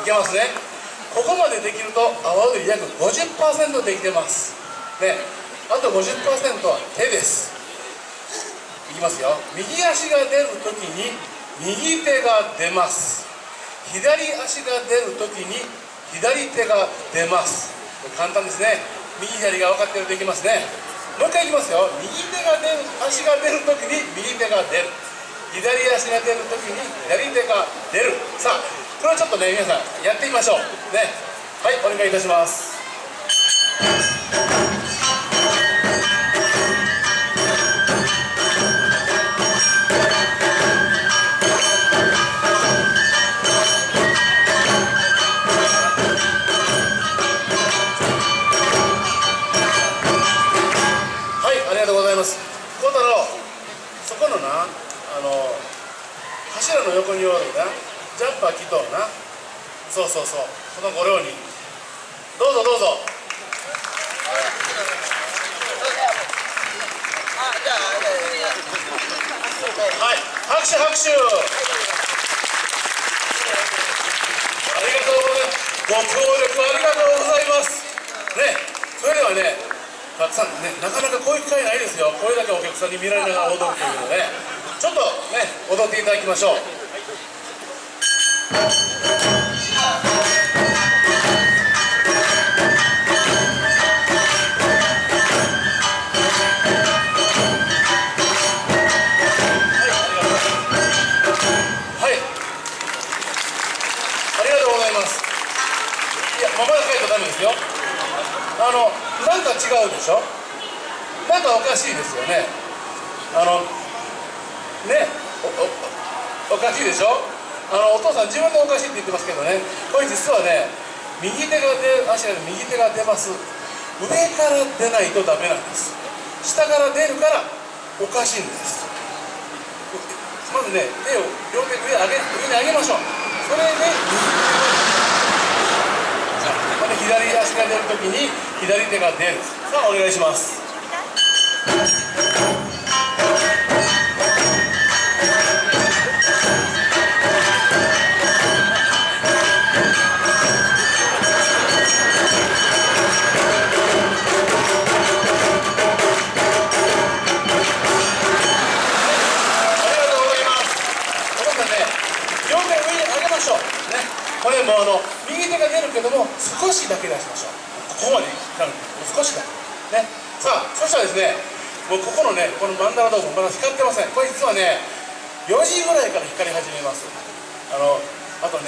いけますね。ここまでできると阿波踊り約50%できてます。ね。あと50%は手です。いきますよ。右足が出るときに右手が出ます。左足が出るときに左手が出ます。簡単ですね。右左が分かってるといきますね。もう一回いきますよ。右手が出る足が出るときに右手が出る。左足が出るときに左手が出る。さあこれをちょっとね皆さんやってみましょう。ね。はいお願いいたします。このな、あの柱の横におるな。ジャンパー着とるな。そうそうそう。このご両人。どうぞどうぞ。はい。拍手拍手。ありがとうございます。ご協力ありがとうございます。ね。それではねたくさんねなかなかこういう機会ないですよ。これだけお客さんに見られながら踊るというのね。ちょっとね踊っていただきましょうまだ書いたらダメですよあのなんか違うでしょ？なんかおかしいですよね。あのねおかしいでしょ？あのお父さん自分でおかしいって言ってますけどね。これ実はね右手が出足が右手が出ます。上から出ないとダメなんです。下から出るからおかしいんです。まずね手を両手上上げ上に上げましょう。それでこれ左足が出るときに左手が出る。さあお願いします。両手上に上げましょう。ね。これもあの右手が出るけども少しだけ出しましょう。ここまでなる少しだけ。ね。さあそしたらですねもうここのねこのマンダラ道具まだ光ってません。これ実はね4時ぐらいから光り始めます。あのあと